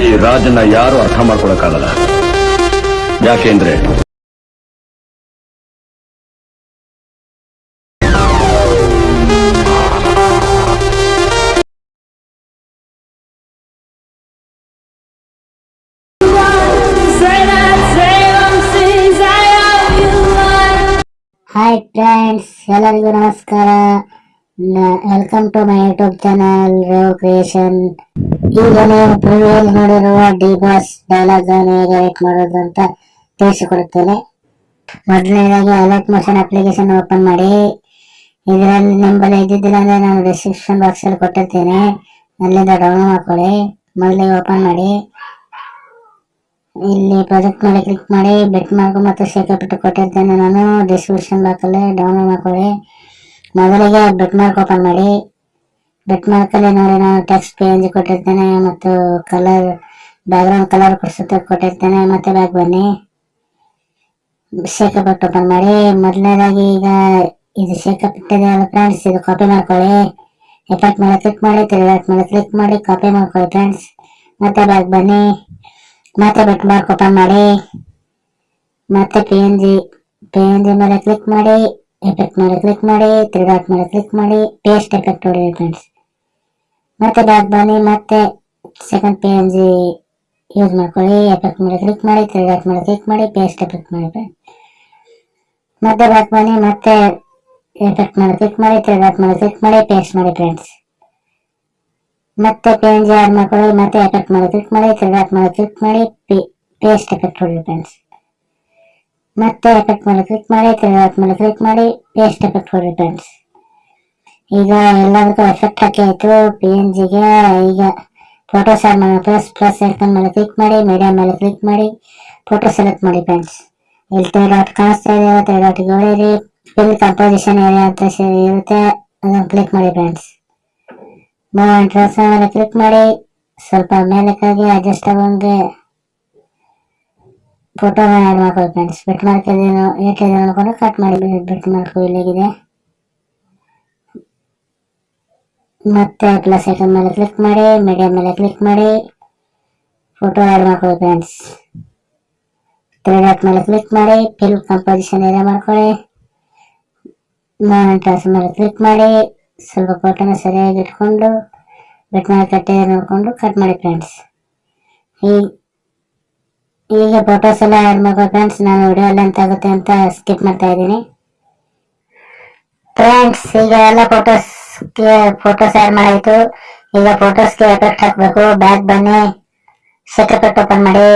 ಈ ರಾಜನ್ನ ಯಾರು ಅರ್ಥ ಮಾಡ್ಕೊಳಕ್ಕಾಗಲ್ಲ ಯಾಕೆಂದ್ರೆ ಹಾಯ್ ಫ್ರೆಂಡ್ಸ್ ಎಲ್ಲರಿಗೂ ನಮಸ್ಕಾರ welcome to my YouTube channel Rave Creation ಈಗ ನೀವು ಪ್ರಿವ್ಯೂಲ್ ಡಿ ಬಾಸ್ ಡೈಲಾಗ್ ಹೇಗೆ ರೈಟ್ ಮಾಡೋದು ಅಂತ ತಿಳಿಸಿಕೊಡುತ್ತೇನೆ. ಮೊದಲನೇದಾಗಿ ಅಲರ್ಟ್ ಮೋಷನ್ ಅಪ್ಲಿಕೇಶನ್ ಓಪನ್ ಮಾಡಿ. ಇದರಲ್ಲಿ ನಿಂಬಲ್ಲಿ ಇದ್ದಿದ್ದಿಲ್ಲ ಅಂದ್ರೆ ನಾನು ಡಿಸ್ಕ್ರಿಪ್ಷನ್ ಬಾಕ್ಸ್ ಅಲ್ಲಿ ಕೊಟ್ಟಿರ್ತೇನೆ. ಅಲ್ಲಿಂದ ಡೌನ್ಲೋಡ್ ಮಾಡ್ಕೊಳ್ಳಿ. ಮೊದಲಿಗೆ ಓಪನ್ ಮಾಡಿ. ಇಲ್ಲಿ ಪ್ರಾಜೆಕ್ಟ್ ಮೇಲೆ ಕ್ಲಿಕ್ ಮಾಡಿ. ಬೆಟ್ ಮಾರ್ಕ್ ಮತ್ತು ಶೇಕ ಬಿಟ್ಟು ಕೊಟ್ಟಿರ್ತೇನೆ ನಾನು. ಡಿಸ್ಕ್ರಿಪ್ಷನ್ ಬಾಕ್ಸಲ್ಲಿ ಡೌನ್ಲೋಡ್ ಮಾಡ್ಕೊಳ್ಳಿ. ಮೊದಲಿಗೆ ಬೆಟ್ ಮಾರ್ಕ್ ಓಪನ್ ಮಾಡಿ. ಮಾರ್ಕಲ್ಲಿ ನೋಡಿ ನಾನು ಟೆಕ್ಸ್ಟ್ ಪೇಜ್ ಕೊಟ್ಟಿರ್ತೇನೆ ಮತ್ತು ಕಲರ್ ಬ್ಯಾಕ್ಗ್ರೌಂಡ್ ಕಲರ್ ಕೊಡಿಸುತ್ತೆ, ಕೊಟ್ಟಿರ್ತೇನೆ ಮತ್ತೆ ಬ್ಯಾಕ್ ಬನ್ನಿ. ಶೇಕ ಬಿಟ್ಟು ಓಪನ್ ಮಾಡಿ, ಮೊದಲನೇದಾಗಿ ಈಗ ಇದು ಶೇಕ ಬಿಟ್ಟಿದೆ ಅಲ್ಲ ಫ್ರೆಂಡ್ಸ್ ಇದು ಕಾಪಿ ಮಾಡ್ಕೊಳ್ಳಿ. ಎಫೆಕ್ಟ್ ಮೇಲೆ ಕ್ಲಿಕ್ ಮಾಡಿ, ತಿರುಗಾಟ್ ಮೇಲೆ ಕ್ಲಿಕ್ ಮಾಡಿ ಕಾಪಿ ಮಾಡ್ಕೊಳ್ಳಿ ಫ್ರೆಂಡ್ಸ್ ಮತ್ತೆ ಬ್ಯಾಕ್ ಬನ್ನಿ. ಮತ್ತೆ ಬಟ್ ಮಾರ್ಕ್ ಓಪನ್ ಮಾಡಿ. ಮತ್ತೆ P N G P N G ಮೇಲೆ ಕ್ಲಿಕ್ ಮಾಡಿ ಎಫೆಕ್ಟ್ ಮೇಲೆ ಕ್ಲಿಕ್ ಮಾಡಿ, ತಿರುಗಾಟ್ ಮೇಲೆ ಕ್ಲಿಕ್ ಮಾಡಿ ಪೇಸ್ಟ್ ಎಫೆಕ್ಟ್ ಹೊಡೆಯಿರಿ ಫ್ರೆಂಡ್ಸ್ ಮತ್ತೆ ಬ್ಯಾಕ್ ಬನ್ನಿ ಮತ್ತೆ second P N G use ಮಾಡ್ಕೊಳ್ಳಿ ಎಫೆಕ್ಟ್ ಮೇಲೆ ಕ್ಲಿಕ್ ಮಾಡಿ ತಿರುಗಾಟ್ ಮೇಲೆ ಕ್ಲಿಕ್ ಮಾಡಿ ಪೇಸ್ಟ್ ಎಫೆಕ್ಟ್ ಮಾಡಿ ಮತ್ತೆ ಬ್ಯಾಕ್ ಬನ್ನಿ ಮತ್ತೆ ಎಫೆಕ್ಟ್ ಮೇಲೆ ಕ್ಲಿಕ್ ಮಾಡಿ ತಿರುಗಾಟ್ ಮೇಲೆ ಕ್ಲಿಕ್ ಮಾಡಿ ಪೇಸ್ಟ್ ಮಾಡಿ ಫ್ರೆಂಡ್ಸ್ ಮತ್ತೆ ಪಿ ಎನ್ ಜಿ ಆಡ್ ಮಾಡ್ಕೊಳ್ಳಿ ಮತ್ತೆ ಎಫೆಕ್ಟ್ ಮೇಲೆ ಕ್ಲಿಕ್ ಮಾಡಿ ತಿರ್ಗಾಟ್ ಮೇಲೆ ಕ್ಲಿಕ್ ಮಾಡಿ ಪೇಸ್ಟ್ ಎಫೆಕ್ಟ್ ಹೊಡಿ ಫ್ರೆಂಡ್ಸ್ ಮತ್ತೆ ಎಫೆಕ್ಟ್ ಮೇಲೆ ಕ್ಲಿಕ್ ಮಾಡಿ ತಿರ್ಗಾಟ್ ಮೇಲೆ ಕ್ಲಿಕ್ ಮಾಡಿ ಪೇಸ್ಟ್ ಎಫೆಕ್ಟ್ ಹೊಡಿ ಫ್ರೆಂಡ್ಸ್ ಈಗ ಎಲ್ಲದಕ್ಕೂ ಎಫೆಕ್ಟ್ ಹಾಕಿ ಆಯ್ತು ಪಿ ಎನ್ ಜಿಗೆ ಈಗ ಫೋಟೋ ಸೆಲೆಕ್ಟ್ ಮಾಡಿ ಪ್ಲಸ್ ಪ್ಲಸ್ ಐಕನ್ ಮೇಲೆ ಕ್ಲಿಕ್ ಮಾಡಿ ಮೀಡಿಯಾ ಮೇಲೆ ಕ್ಲಿಕ್ ಮಾಡಿ ಫೋಟೋ ಸೆಲೆಕ್ಟ್ ಮಾಡಿ ಫ್ರೆಂಡ್ಸ್ ಇಲ್ಲಿ ತ್ರೀ ಡಾಟ್ ಕಾಣಿಸ್ತಾ ಇದೆ ತ್ರೀ ಡಾಟ್ಗೆ ಹೊಡೀರಿ ಫಿಲ್ ಕಂಪೋಸಿಷನ್ ಏರಿಯಾ ಅಂತ ಇರುತ್ತೆ, ಅದನ್ನು ಕ್ಲಿಕ್ ಮಾಡಿ ಫ್ರೆಂಡ್ಸ್ ಮೂವ್ ಡ್ರೆಸ್ ಮೇಲೆ ಕ್ಲಿಕ್ ಮಾಡಿ, ಸ್ವಲ್ಪ ಮೇಲಕ್ಕಾಗಿ ಅಡ್ಜಸ್ಟ್ ಆಗೋಂಗೆ ಫೋಟೋನ ಆ್ಯಡ್ ಮಾಡ್ಕೊಳ್ಳಿ ಫ್ರೆಂಡ್ಸ್ ಬಿಟ್ ಮಾರ್ಕ್ ಇದೇನು ಇದೆ ಅನ್ಕೊಂಡು ಕಟ್ ಮಾಡಿ ಬಿಟ್ ಮಾರ್ಕ್ ಇಲ್ಲಿಗಿದೆ. ಮತ್ತೆ ಪ್ಲಸ್ ಐಟಮ್ ಮೇಲೆ ಕ್ಲಿಕ್ ಮಾಡಿ ಮೀಡಿಯಂ ಮೇಲೆ ಕ್ಲಿಕ್ ಮಾಡಿ ಫೋಟೋ ಆ್ಯಡ್ ಮಾಡ್ಕೊಳ್ಳಿ ಫ್ರೆಂಡ್ಸ್ ತ್ರೀ ಡಾಟ್ ಮೇಲೆ ಕ್ಲಿಕ್ ಮಾಡಿ ಫಿಲ್ ಕಂಪೋಸಿಷನ್ ಏರಿಯಾ ಮಾಡ್ಕೊಳ್ಳಿ. ಡ್ರೆಸ್ ಮೇಲೆ ಕ್ಲಿಕ್ ಮಾಡಿ, ಸ್ವಲ್ಪ ಫೋಟೋನ ಸರಿಯಾಗಿ ಇಟ್ಕೊಂಡು ಬೆಟ್ ಮೇಲೆ ಕಟ್ಟೆ ನೋಡಿಕೊಂಡು ಕಟ್ ಮಾಡಿ ಫ್ರೆಂಡ್ಸ್ ಈ, ಈಗ ಫೋಟೋಸ್ ಎಲ್ಲ ಆ್ಯಡ್ ಮಾಡ್ಕೊಳ್ಳಿ ಫ್ರೆಂಡ್ಸ್ ನಾನು ವಿಡಿಯೋ ಲೆಂತ್ ಆಗುತ್ತೆ ಅಂತ ಸ್ಕಿಪ್ ಮಾಡ್ತಾ ಇದ್ದೀನಿ. ಫ್ರೆಂಡ್ಸ್ ಈಗ ಎಲ್ಲ ಫೋಟೋಸ್ಗೆ ಫೋಟೋಸ್ ಆ್ಯಡ್ ಮಾಡಾಯಿತು. ಈಗ ಫೋಟೋಸ್ಗೆ ಎಫೆಕ್ಟ್ ಹಾಕಬೇಕು. ಬ್ಯಾಕ್ ಬನ್ನಿ. ಸೆಕೆಟ್ ಓಪನ್ ಮಾಡಿ.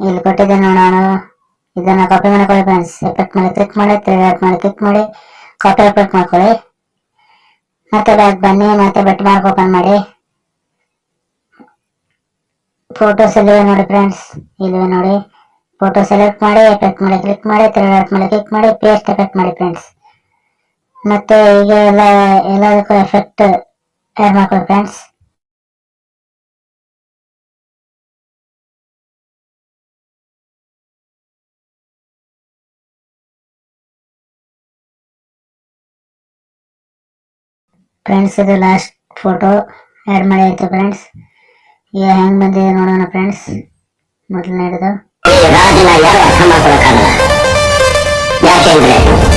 ಇಲ್ಲಿ ಕೊಟ್ಟಿದ್ದೆ ನಾನು. ಇದನ್ನ ಕಾಪಿ ಮಾಡ್ಕೊಳ್ಳಿ ಫ್ರೆಂಡ್ಸ್ ಎಫೆಕ್ಟ್ ಮಾಡಿ ಕ್ಲಿಕ್ ಮಾಡಿ ತ್ರೀ ಮಾಡಿ ಕ್ಲಿಕ್ ಮಾಡಿ. ಕಾಪಿ ಎಫೆಕ್ಟ್ ಮಾಡ್ಕೊಳ್ಳಿ. ಮತ್ತೆ ಬ್ಯಾಕ್ ಬನ್ನಿ, ಮತ್ತೆ ಬೆಟ್ ಮಾರ್ಕ್ ಓಪನ್ ಮಾಡಿ. ಫೋಟೋಸ್ ಇಲ್ಲಿವೆ ನೋಡಿ ಫ್ರೆಂಡ್ಸ್ ಇಲ್ಲಿವೆ ನೋಡಿ. ಫೋಟೋ ಸೆಲೆಕ್ಟ್ ಮಾಡಿ ಎಫೆಕ್ಟ್ ಮಾಡಿ ಕ್ಲಿಕ್ ಮಾಡಿ ತಿರುಗಾಟ್ ಮಾಡಿ ಕ್ಲಿಕ್ ಮಾಡಿ ಪೇಸ್ಟ್ ಎಫೆಕ್ಟ್ ಮಾಡಿ ಫ್ರೆಂಡ್ಸ್ ಮತ್ತೆ ಈಗ ಎಲ್ಲ, ಎಲ್ಲದಕ್ಕೂ ಎಫೆಕ್ಟ್ ಆ್ಯಡ್ ಮಾಡ್ಕೊಳ್ಳಿ ಫ್ರೆಂಡ್ಸ್ ಫ್ರೆಂಡ್ಸ್ ಇದು ಲಾಸ್ಟ್ ಫೋಟೋ ಆ್ಯಡ್ ಮಾಡಿ ಆಯಿತು ಫ್ರೆಂಡ್ಸ್ ಈಗ ಹೆಂಗೆ ಬಂದಿದೆ ನೋಡೋಣ ಫ್ರೆಂಡ್ಸ್ ಮೊದಲನೇದು. ಹಿಡಿದು ಯಾಕೆಂದ್ರೆ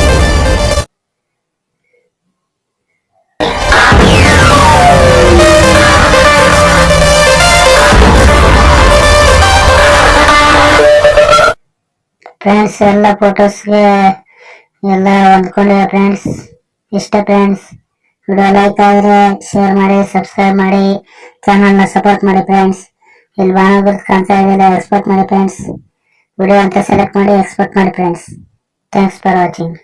ಫ್ರೆಂಡ್ಸ್ ಎಲ್ಲ ಫೋಟೋಸ್ಗೆ ಎಲ್ಲ ಹೊಂದ್ಕೊಂಡಿವೆ ಫ್ರೆಂಡ್ಸ್ ಇಷ್ಟ ಫ್ರೆಂಡ್ಸ್ ವಿಡಿಯೋ ಲೈಕ್ ಆದರೆ ಶೇರ್ ಮಾಡಿ ಸಬ್ಸ್ಕ್ರೈಬ್ ಮಾಡಿ ಚಾನಲ್ನ ಸಪೋರ್ಟ್ ಮಾಡಿ ಫ್ರೆಂಡ್ಸ್ ಇಲ್ಲಿ ಬಾಣ ಕಾಣ್ತಾ ಇದೆಯಲ್ಲ ಎಕ್ಸ್ಪೋರ್ಟ್ ಮಾಡಿ ಫ್ರೆಂಡ್ಸ್ ವಿಡಿಯೋ ಅಂತ ಸೆಲೆಕ್ಟ್ ಮಾಡಿ ಎಕ್ಸ್ಪೋರ್ಟ್ ಮಾಡಿ ಫ್ರೆಂಡ್ಸ್ ಥ್ಯಾಂಕ್ಸ್ ಫಾರ್ ವಾಚಿಂಗ್